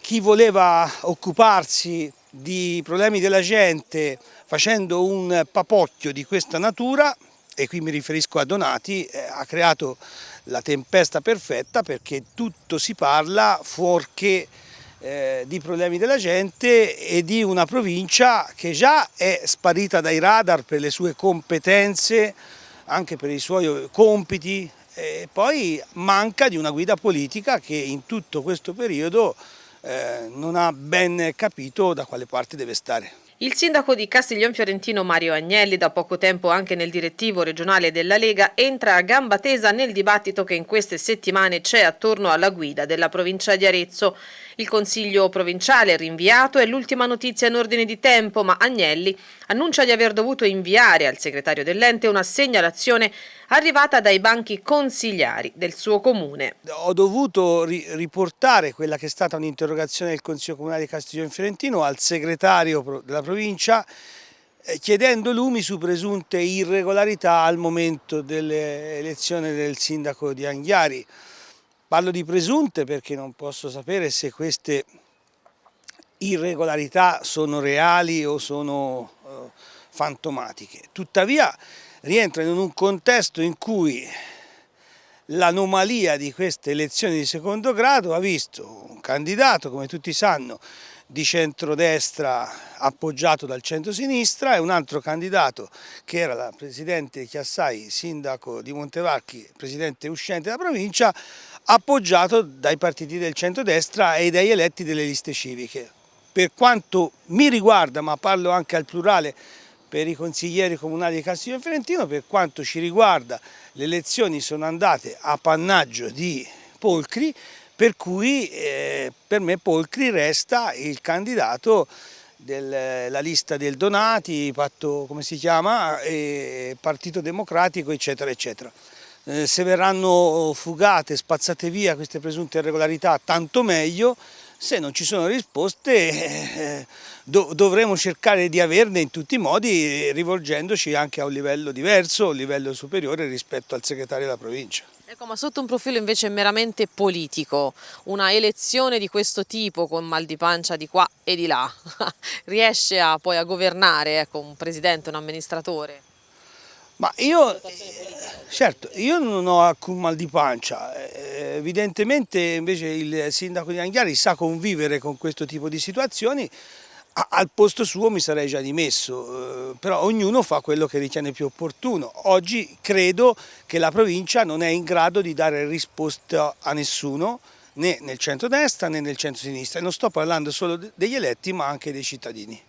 Chi voleva occuparsi di problemi della gente facendo un papocchio di questa natura, e qui mi riferisco a Donati, eh, ha creato la tempesta perfetta perché tutto si parla fuorché eh, di problemi della gente e di una provincia che già è sparita dai radar per le sue competenze, anche per i suoi compiti, e poi manca di una guida politica che in tutto questo periodo eh, non ha ben capito da quale parte deve stare. Il sindaco di Castiglion Fiorentino Mario Agnelli, da poco tempo anche nel direttivo regionale della Lega, entra a gamba tesa nel dibattito che in queste settimane c'è attorno alla guida della provincia di Arezzo. Il consiglio provinciale è rinviato è l'ultima notizia in ordine di tempo, ma Agnelli annuncia di aver dovuto inviare al segretario dell'ente una segnalazione arrivata dai banchi consigliari del suo comune. Ho dovuto ri riportare quella che è stata un'interrogazione del Consiglio Comunale di Castiglione Fiorentino al segretario della provincia eh, chiedendo lumi su presunte irregolarità al momento dell'elezione del sindaco di Anghiari. Parlo di presunte perché non posso sapere se queste irregolarità sono reali o sono uh, fantomatiche. Tuttavia rientrano in un contesto in cui l'anomalia di queste elezioni di secondo grado ha visto un candidato, come tutti sanno, di centrodestra appoggiato dal centro-sinistra e un altro candidato che era la Presidente Chiassai, sindaco di Montevarchi, Presidente uscente della provincia, appoggiato dai partiti del centrodestra e dai eletti delle liste civiche. Per quanto mi riguarda, ma parlo anche al plurale per i consiglieri comunali di Castiglio Fiorentino, per quanto ci riguarda le elezioni sono andate a pannaggio di Polcri, per cui eh, per me Polcri resta il candidato della lista del Donati, patto come si chiama, Partito Democratico eccetera eccetera. Eh, se verranno fugate, spazzate via queste presunte irregolarità tanto meglio, se non ci sono risposte eh, dovremo cercare di averne in tutti i modi rivolgendoci anche a un livello diverso, un livello superiore rispetto al segretario della provincia. Ecco, ma sotto un profilo invece meramente politico, una elezione di questo tipo con mal di pancia di qua e di là, riesce a, poi a governare ecco, un presidente, un amministratore? Ma io, certo, io non ho alcun mal di pancia, eh, evidentemente invece il sindaco di Anghiari sa convivere con questo tipo di situazioni, al posto suo mi sarei già dimesso, eh, però ognuno fa quello che ritiene più opportuno. Oggi credo che la provincia non è in grado di dare risposta a nessuno, né nel centro-destra né nel centro-sinistra, e non sto parlando solo degli eletti ma anche dei cittadini.